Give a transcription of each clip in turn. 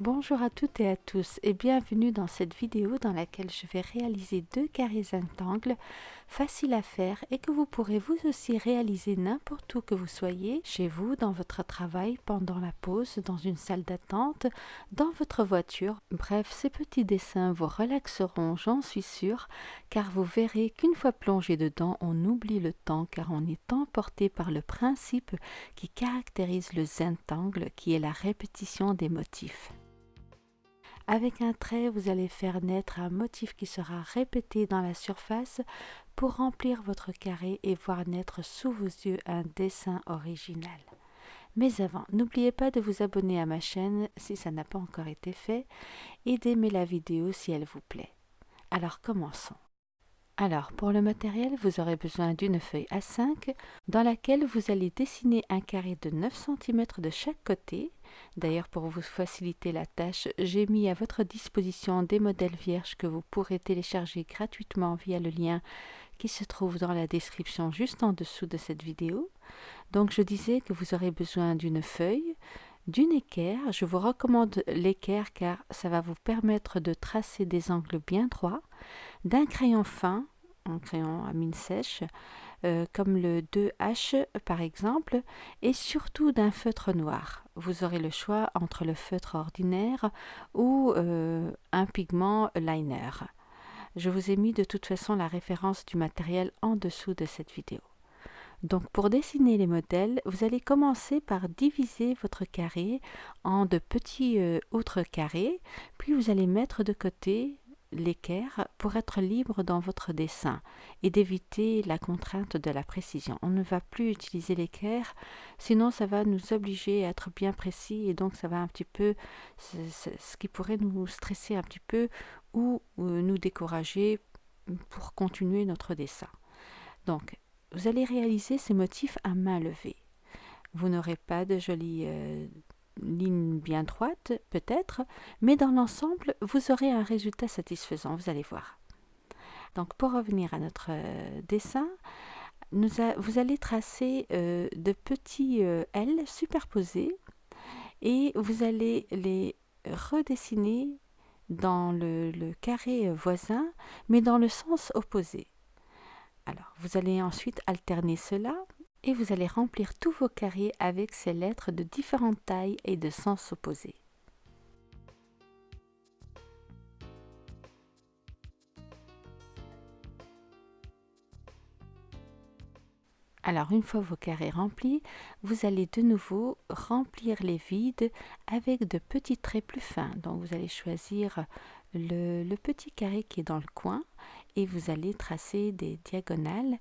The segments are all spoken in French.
Bonjour à toutes et à tous et bienvenue dans cette vidéo dans laquelle je vais réaliser deux carrés rectangles faciles à faire et que vous pourrez vous aussi réaliser n'importe où que vous soyez, chez vous, dans votre travail, pendant la pause, dans une salle d'attente, dans votre voiture. Bref, ces petits dessins vous relaxeront, j'en suis sûre, car vous verrez qu'une fois plongé dedans, on oublie le temps car on est emporté par le principe qui caractérise le zentangle qui est la répétition des motifs. Avec un trait, vous allez faire naître un motif qui sera répété dans la surface pour remplir votre carré et voir naître sous vos yeux un dessin original. Mais avant, n'oubliez pas de vous abonner à ma chaîne si ça n'a pas encore été fait et d'aimer la vidéo si elle vous plaît. Alors commençons. Alors, pour le matériel, vous aurez besoin d'une feuille A5 dans laquelle vous allez dessiner un carré de 9 cm de chaque côté. D'ailleurs, pour vous faciliter la tâche, j'ai mis à votre disposition des modèles vierges que vous pourrez télécharger gratuitement via le lien qui se trouve dans la description juste en dessous de cette vidéo. Donc, je disais que vous aurez besoin d'une feuille, d'une équerre. Je vous recommande l'équerre car ça va vous permettre de tracer des angles bien droits, d'un crayon fin, un crayon à mine sèche, euh, comme le 2H par exemple, et surtout d'un feutre noir. Vous aurez le choix entre le feutre ordinaire ou euh, un pigment liner. Je vous ai mis de toute façon la référence du matériel en dessous de cette vidéo. Donc pour dessiner les modèles, vous allez commencer par diviser votre carré en de petits euh, autres carrés, puis vous allez mettre de côté l'équerre pour être libre dans votre dessin et d'éviter la contrainte de la précision. On ne va plus utiliser l'équerre, sinon ça va nous obliger à être bien précis et donc ça va un petit peu, ce qui pourrait nous stresser un petit peu ou nous décourager pour continuer notre dessin. Donc, vous allez réaliser ces motifs à main levée. Vous n'aurez pas de jolies euh, ligne bien droite, peut-être, mais dans l'ensemble, vous aurez un résultat satisfaisant, vous allez voir. Donc pour revenir à notre euh, dessin, vous allez tracer euh, de petits euh, L superposés et vous allez les redessiner dans le, carré voisin, mais dans le sens opposé. Alors, vous allez ensuite alterner cela et vous allez remplir tous vos carrés avec ces lettres de différentes tailles et de sens opposés. Alors une fois vos carrés remplis, vous allez de nouveau remplir les vides avec de petits traits plus fins. Donc vous allez choisir le, petit carré qui est dans le coin et vous allez tracer des diagonales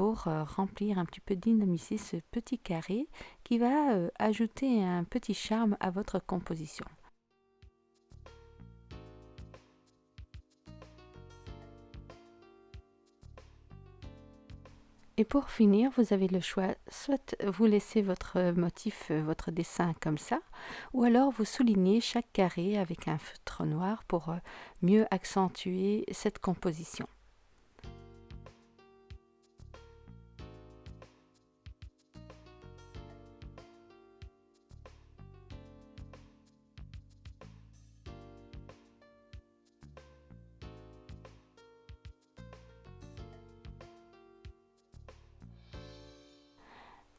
euh, remplir un petit peu, dynamiser ce petit carré qui va euh, ajouter un petit charme à votre composition. Et pour finir, vous avez le choix, soit vous laissez votre motif, euh, votre dessin comme ça, ou alors vous soulignez chaque carré avec un feutre noir pour mieux accentuer cette composition.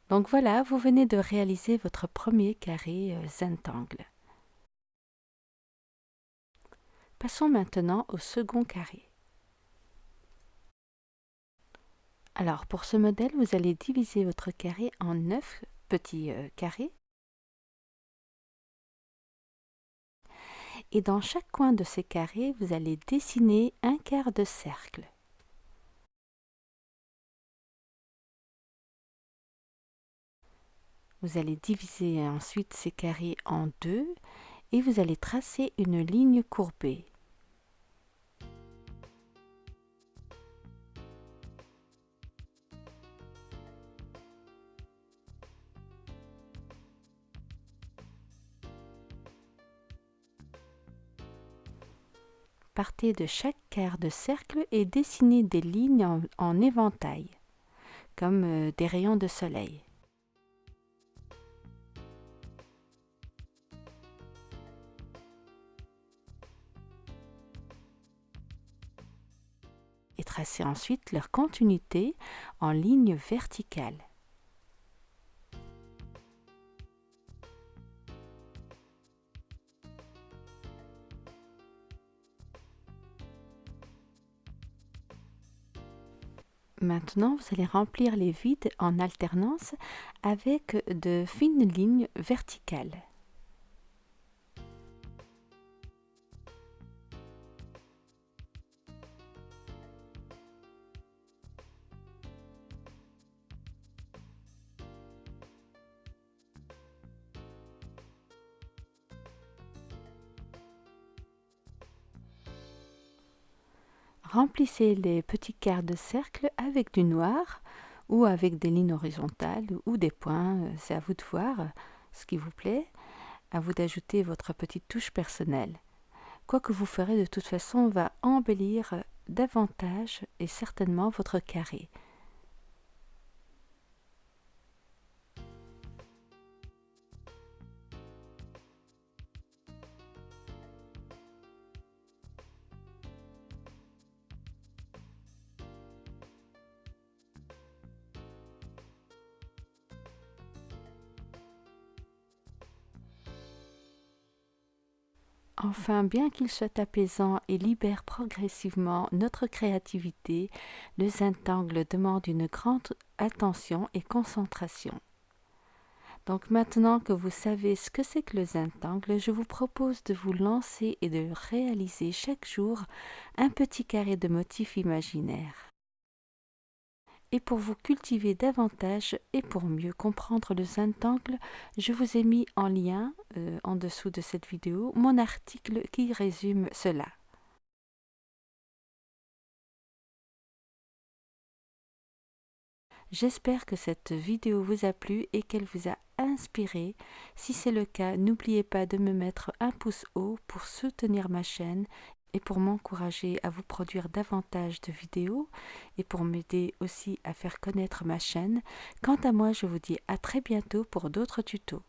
Donc voilà, vous venez de réaliser votre premier carré euh, zentangle. Passons maintenant au second carré. Alors pour ce modèle, vous allez diviser votre carré en 9 petits euh, carrés. Et dans chaque coin de ces carrés, vous allez dessiner un quart de cercle. Vous allez diviser ensuite ces carrés en deux et vous allez tracer une ligne courbée. Partez de chaque quart de cercle et dessinez des lignes en, éventail, comme euh, des rayons de soleil. Tracez ensuite leur continuité en ligne verticale. Maintenant, vous allez remplir les vides en alternance avec de fines lignes verticales. Remplissez les petits quarts de cercle avec du noir ou avec des lignes horizontales ou des points, euh, c'est à vous de voir ce qui vous plaît, à vous d'ajouter votre petite touche personnelle. Quoi que vous ferez de toute façon va embellir davantage et certainement votre carré. Enfin, bien qu'il soit apaisant et libère progressivement notre créativité, le Zentangle demande une grande attention et concentration. Donc maintenant que vous savez ce que c'est que le Zentangle, je vous propose de vous lancer et de réaliser chaque jour un petit carré de motifs imaginaires et pour vous cultiver davantage et pour mieux comprendre le Zentangle, je vous ai mis en lien, euh, en dessous de cette vidéo, mon article qui résume cela. J'espère que cette vidéo vous a plu et qu'elle vous a inspiré. Si c'est le cas, n'oubliez pas de me mettre un pouce haut pour soutenir ma chaîne et pour m'encourager à vous produire davantage de vidéos et pour m'aider aussi à faire connaître ma chaîne. Quant à moi, je vous dis à très bientôt pour d'autres tutos.